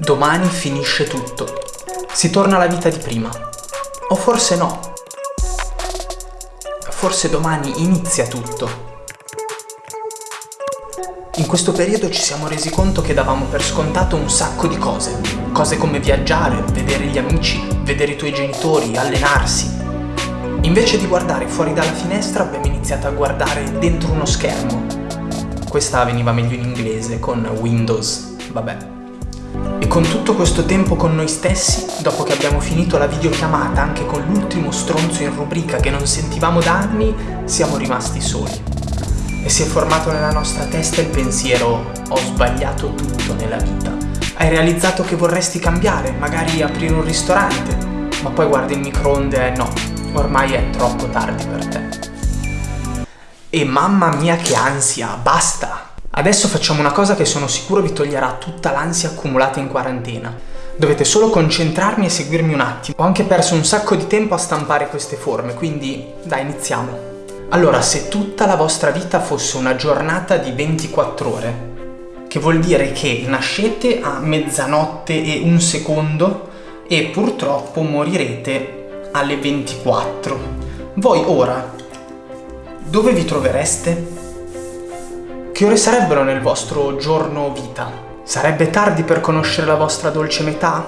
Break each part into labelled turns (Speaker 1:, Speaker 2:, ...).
Speaker 1: Domani finisce tutto. Si torna alla vita di prima. O forse no. Forse domani inizia tutto. In questo periodo ci siamo resi conto che davamo per scontato un sacco di cose. Cose come viaggiare, vedere gli amici, vedere i tuoi genitori, allenarsi. Invece di guardare fuori dalla finestra abbiamo iniziato a guardare dentro uno schermo. Questa veniva meglio in inglese con Windows, vabbè. Con tutto questo tempo con noi stessi, dopo che abbiamo finito la videochiamata anche con l'ultimo stronzo in rubrica che non sentivamo da anni, siamo rimasti soli e si è formato nella nostra testa il pensiero ho sbagliato tutto nella vita. Hai realizzato che vorresti cambiare, magari aprire un ristorante, ma poi guardi il microonde e no, ormai è troppo tardi per te. E mamma mia che ansia, basta! Adesso facciamo una cosa che sono sicuro vi toglierà tutta l'ansia accumulata in quarantena. Dovete solo concentrarmi e seguirmi un attimo. Ho anche perso un sacco di tempo a stampare queste forme, quindi dai iniziamo. Allora, se tutta la vostra vita fosse una giornata di 24 ore, che vuol dire che nascete a mezzanotte e un secondo e purtroppo morirete alle 24. Voi ora, dove vi trovereste? Che ore sarebbero nel vostro giorno vita? Sarebbe tardi per conoscere la vostra dolce metà?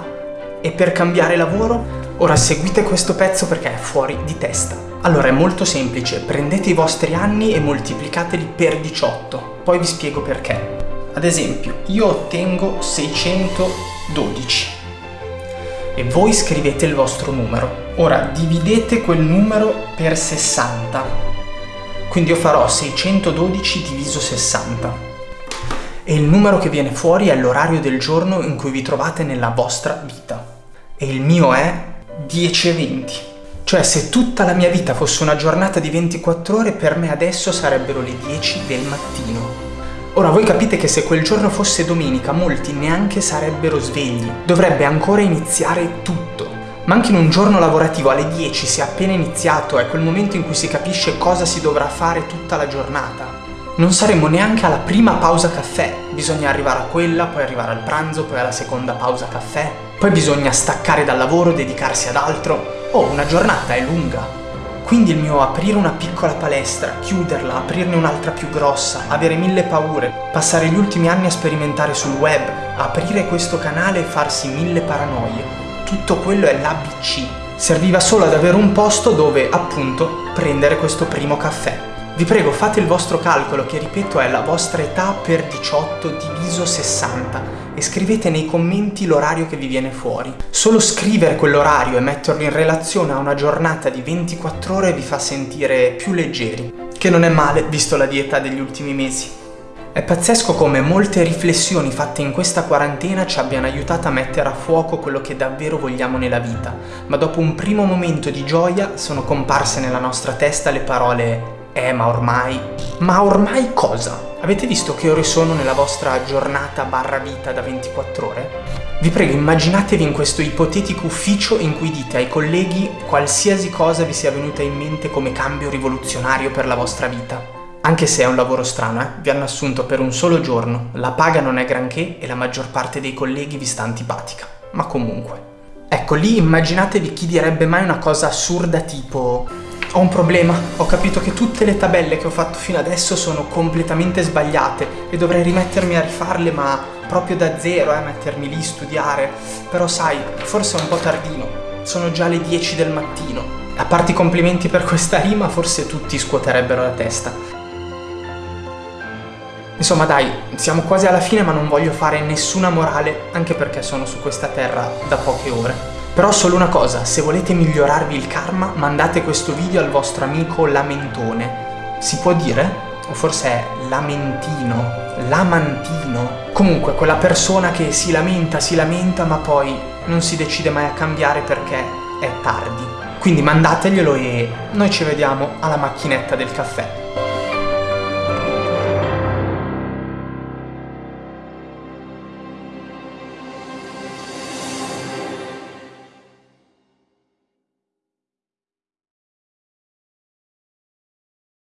Speaker 1: E per cambiare lavoro? Ora seguite questo pezzo perché è fuori di testa. Allora è molto semplice, prendete i vostri anni e moltiplicateli per 18, poi vi spiego perché. Ad esempio, io ottengo 612 e voi scrivete il vostro numero. Ora dividete quel numero per 60, quindi io farò 612 diviso 60 e il numero che viene fuori è l'orario del giorno in cui vi trovate nella vostra vita. E il mio è 10 e 20. Cioè se tutta la mia vita fosse una giornata di 24 ore, per me adesso sarebbero le 10 del mattino. Ora voi capite che se quel giorno fosse domenica molti neanche sarebbero svegli, dovrebbe ancora iniziare tutto. Ma anche in un giorno lavorativo alle 10 si è appena iniziato, è quel momento in cui si capisce cosa si dovrà fare tutta la giornata. Non saremo neanche alla prima pausa caffè, bisogna arrivare a quella, poi arrivare al pranzo, poi alla seconda pausa caffè, poi bisogna staccare dal lavoro, dedicarsi ad altro. Oh, una giornata è lunga. Quindi il mio aprire una piccola palestra, chiuderla, aprirne un'altra più grossa, avere mille paure, passare gli ultimi anni a sperimentare sul web, aprire questo canale e farsi mille paranoie. Tutto quello è l'ABC. Serviva solo ad avere un posto dove, appunto, prendere questo primo caffè. Vi prego fate il vostro calcolo che ripeto è la vostra età per 18 diviso 60 e scrivete nei commenti l'orario che vi viene fuori. Solo scrivere quell'orario e metterlo in relazione a una giornata di 24 ore vi fa sentire più leggeri, che non è male visto la dieta degli ultimi mesi. È pazzesco come molte riflessioni fatte in questa quarantena ci abbiano aiutato a mettere a fuoco quello che davvero vogliamo nella vita, ma dopo un primo momento di gioia sono comparse nella nostra testa le parole eh, ma ormai... Ma ormai cosa? Avete visto che ore sono nella vostra giornata barra vita da 24 ore? Vi prego, immaginatevi in questo ipotetico ufficio in cui dite ai colleghi qualsiasi cosa vi sia venuta in mente come cambio rivoluzionario per la vostra vita. Anche se è un lavoro strano, eh? Vi hanno assunto per un solo giorno, la paga non è granché e la maggior parte dei colleghi vi sta antipatica. Ma comunque. Ecco, lì immaginatevi chi direbbe mai una cosa assurda tipo ho un problema, ho capito che tutte le tabelle che ho fatto fino adesso sono completamente sbagliate e dovrei rimettermi a rifarle ma proprio da zero, eh, mettermi lì, studiare. Però sai, forse è un po' tardino, sono già le 10 del mattino. A parte i complimenti per questa rima, forse tutti scuoterebbero la testa. Insomma dai, siamo quasi alla fine ma non voglio fare nessuna morale, anche perché sono su questa terra da poche ore. Però solo una cosa, se volete migliorarvi il karma, mandate questo video al vostro amico lamentone. Si può dire? O forse è lamentino, lamantino. Comunque, quella persona che si lamenta, si lamenta, ma poi non si decide mai a cambiare perché è tardi. Quindi mandateglielo e noi ci vediamo alla macchinetta del caffè.